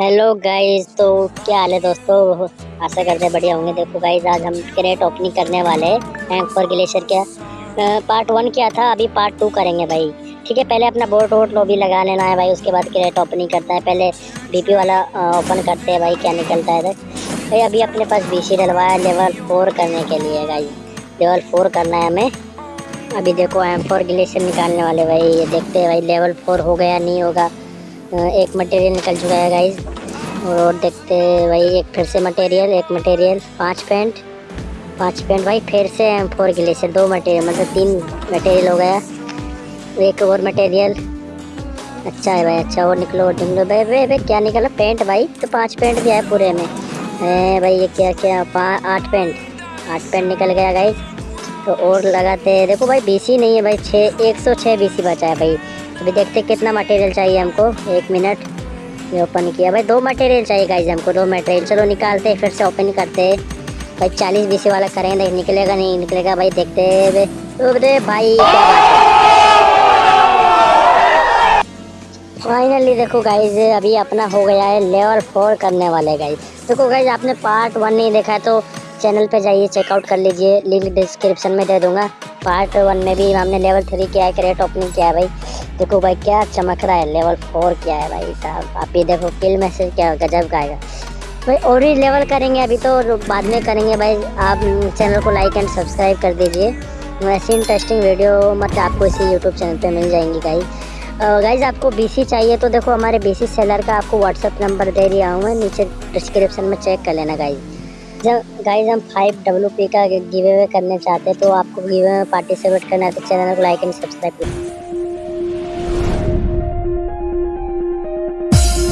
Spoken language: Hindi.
हेलो गाइस तो क्या हाल है दोस्तों? आशा करते हैं बढ़िया होंगे। देखो गाइस आज हम क्रेट ओपनिंग करने वाले हैं एंकर ग्लेशियर क्या पार्ट वन क्या था, अभी पार्ट टू करेंगे भाई। ठीक है, पहले अपना बोट वोट लोबी लगा लेना है भाई, उसके बाद क्रेट ओपनिंग करता है। पहले बीपी वाला ओपन करते हैं भाई, क्या निकलता है भाई, अभी अपने पास बी सी डलवाया लेवल फोर करने के लिए गाइज़ लेवल फोर करना है हमें। अभी देखो एम फोर ग्लेशियर निकालने वाले भाई। ये देखते हैं भाई लेवल फोर हो गया नहीं होगा। एक मटेरियल निकल चुका है गाइज़ और देखते भाई, एक फिर से मटेरियल एक मटेरियल पाँच पेंट पाँच पेंट भाई, फिर से एम फोर ग्लेशियर दो मटेरियल मतलब तीन मटेरियल हो गया। एक और मटेरियल अच्छा है भाई अच्छा और निकलो और निकलो। भाई भाई भाई, क्या निकला? पेंट भाई तो पाँच पेंट भी है पूरे में। भाई, ये क्या क्या आठ पेंट आठ पेंट निकल गया गाइज़ तो और लगाते हैं। देखो भाई बीसी नहीं है भाई छः एक सौ छः बीसी बचा है भाई। अभी देखते कितना मटेरियल चाहिए हमको। एक मिनट ये ओपन किया। भाई, दो मटेरियल चाहिए गाइज़ हमको, दो मटेरियल चलो निकालते, फिर से ओपन करते। भाई, चालीस बीसी वाला करेंगे निकलेगा नहीं, निकलेगा, भाई, देखते अरे भाई। फाइनली देखो गाइज़ अभी अपना हो गया है लेवल फोर करने वाले गाइज़ देखो गाइज़ आपने पार्ट वन नहीं देखा है तो चैनल पे जाइए चेकआउट कर लीजिए। लिंक डिस्क्रिप्शन में दे दूँगा। पार्ट वन में भी हमने लेवल थ्री किया है क्रेट ओपनिंग किया है, भाई। देखो भाई, क्या चमक रहा है? लेवल फोर क्या है भाई साहब? आप ये देखो किल मैसेज क्या गजब का आएगा। भाई, और ही लेवल करेंगे, अभी तो बाद में करेंगे भाई। आप चैनल को लाइक एंड सब्सक्राइब कर दीजिए। ऐसी इंटरेस्टिंग वीडियो मतलब आपको इसी यूट्यूब चैनल पे मिल जाएँगी गाइज़ गाइज़ आपको बीसी चाहिए तो देखो, हमारे बीसी सेलर का आपको व्हाट्सअप नंबर दे दिया हूँ मैं। नीचे डिस्क्रिप्शन में चेक कर लेना गाइज़ जब गाइज़ हम फाइव डब्ल्यू पी का गिवे करने चाहते हैं तो आपको गिवे में पार्टिसिपेट करना है तो चैनल को लाइक एंड सब्सक्राइब करें